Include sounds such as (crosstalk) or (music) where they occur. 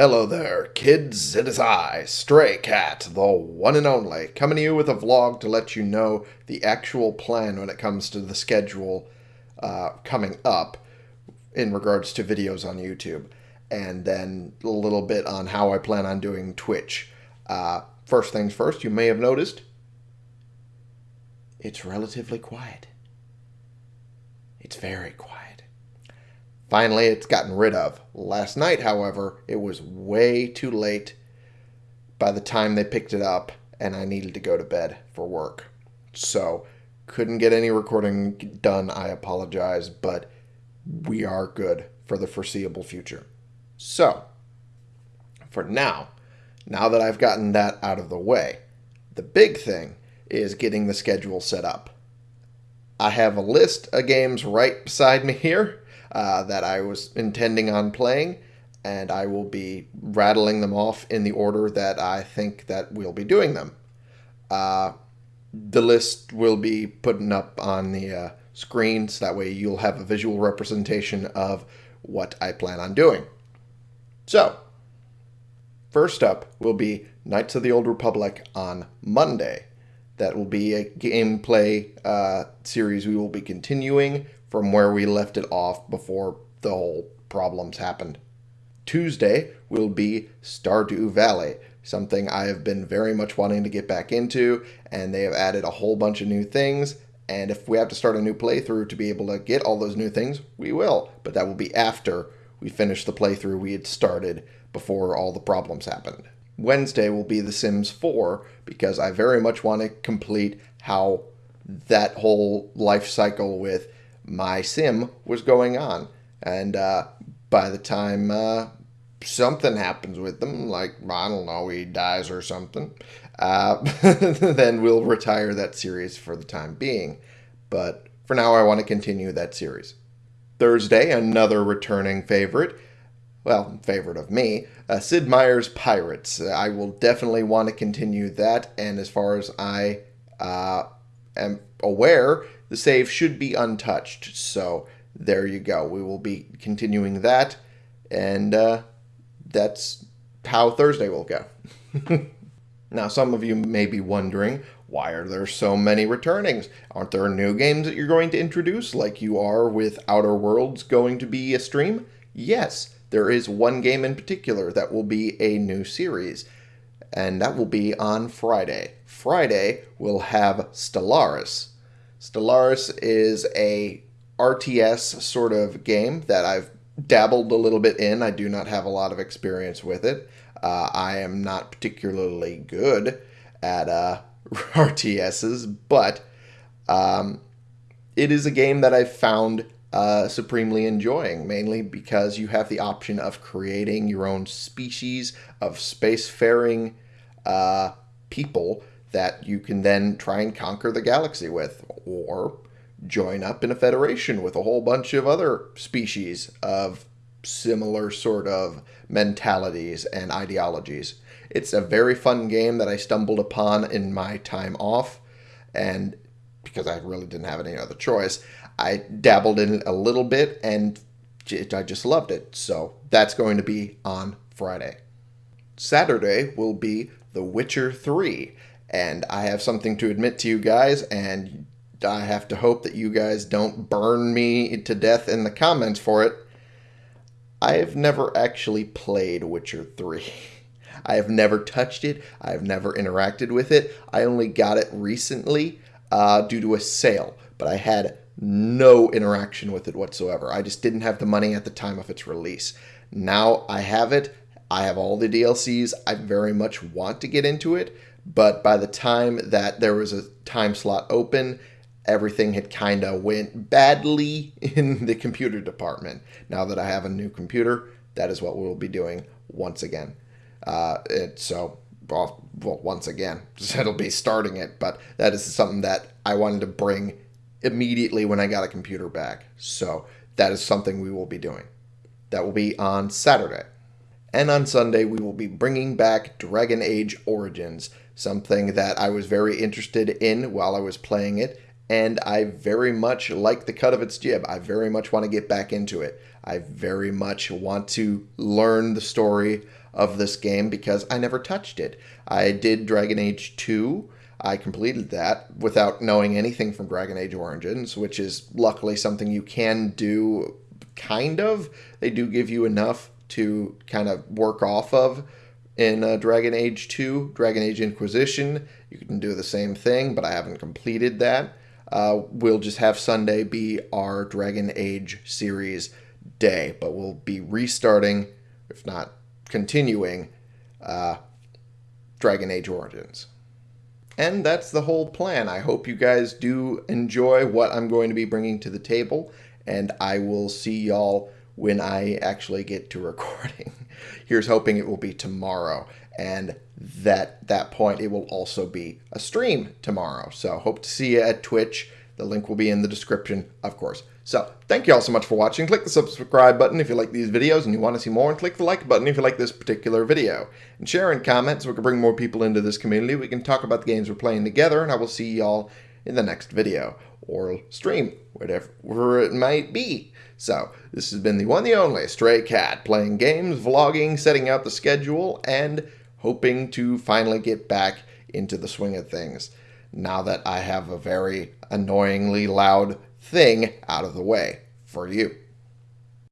Hello there, kids. It is I, Stray Cat, the one and only, coming to you with a vlog to let you know the actual plan when it comes to the schedule uh, coming up in regards to videos on YouTube, and then a little bit on how I plan on doing Twitch. Uh, first things first, you may have noticed it's relatively quiet. It's very quiet. Finally, it's gotten rid of. Last night, however, it was way too late by the time they picked it up, and I needed to go to bed for work. So, couldn't get any recording done. I apologize, but we are good for the foreseeable future. So, for now, now that I've gotten that out of the way, the big thing is getting the schedule set up. I have a list of games right beside me here uh, that I was intending on playing, and I will be rattling them off in the order that I think that we'll be doing them. Uh, the list will be putting up on the uh, screen, so that way you'll have a visual representation of what I plan on doing. So, first up will be Knights of the Old Republic on Monday. That will be a gameplay uh, series we will be continuing from where we left it off before the whole problems happened. Tuesday will be Stardew Valley, something I have been very much wanting to get back into, and they have added a whole bunch of new things. And if we have to start a new playthrough to be able to get all those new things, we will. But that will be after we finish the playthrough we had started before all the problems happened. Wednesday will be The Sims 4 because I very much want to complete how that whole life cycle with my sim was going on. And uh, by the time uh, something happens with them, like, I don't know, he dies or something, uh, (laughs) then we'll retire that series for the time being. But for now, I want to continue that series. Thursday, another returning favorite. Well, favorite of me, uh, Sid Meier's Pirates. I will definitely want to continue that, and as far as I uh, am aware, the save should be untouched. So there you go. We will be continuing that, and uh, that's how Thursday will go. (laughs) now, some of you may be wondering, why are there so many returnings? Aren't there new games that you're going to introduce, like you are with Outer Worlds going to be a stream? Yes, there is one game in particular that will be a new series, and that will be on Friday. Friday we'll have Stellaris. Stellaris is a RTS sort of game that I've dabbled a little bit in. I do not have a lot of experience with it. Uh, I am not particularly good at uh, (laughs) RTSs, but um, it is a game that I've found uh, supremely enjoying, mainly because you have the option of creating your own species of spacefaring uh, people that you can then try and conquer the galaxy with, or join up in a federation with a whole bunch of other species of similar sort of mentalities and ideologies. It's a very fun game that I stumbled upon in my time off, and because I really didn't have any other choice, I dabbled in it a little bit and I just loved it. So that's going to be on Friday. Saturday will be The Witcher 3 and I have something to admit to you guys, and I have to hope that you guys don't burn me to death in the comments for it. I have never actually played Witcher 3. (laughs) I have never touched it. I have never interacted with it. I only got it recently uh, due to a sale, but I had no interaction with it whatsoever. I just didn't have the money at the time of its release. Now I have it. I have all the DLCs. I very much want to get into it, but by the time that there was a time slot open, everything had kind of went badly (laughs) in the computer department. Now that I have a new computer, that is what we'll be doing once again. Uh, it, so, well, once again, (laughs) it'll be starting it, but that is something that I wanted to bring immediately when I got a computer back. So that is something we will be doing. That will be on Saturday. And on Sunday, we will be bringing back Dragon Age Origins, something that I was very interested in while I was playing it, and I very much like the cut of its jib. I very much want to get back into it. I very much want to learn the story of this game because I never touched it. I did Dragon Age 2. I completed that without knowing anything from Dragon Age Origins, which is luckily something you can do kind of. They do give you enough to kind of work off of in uh, Dragon Age 2, Dragon Age Inquisition. You can do the same thing, but I haven't completed that. Uh, we'll just have Sunday be our Dragon Age series day, but we'll be restarting, if not continuing, uh, Dragon Age Origins. And that's the whole plan. I hope you guys do enjoy what I'm going to be bringing to the table, and I will see y'all when I actually get to (laughs) recording. Here's hoping it will be tomorrow, and that that point it will also be a stream tomorrow. So hope to see you at Twitch. The link will be in the description, of course. So thank you all so much for watching. Click the subscribe button if you like these videos and you want to see more, and click the like button if you like this particular video. And share and comment so we can bring more people into this community. We can talk about the games we're playing together, and I will see y'all in the next video or stream, whatever it might be. So, this has been the one, the only Stray Cat, playing games, vlogging, setting out the schedule, and hoping to finally get back into the swing of things now that I have a very annoyingly loud thing out of the way for you.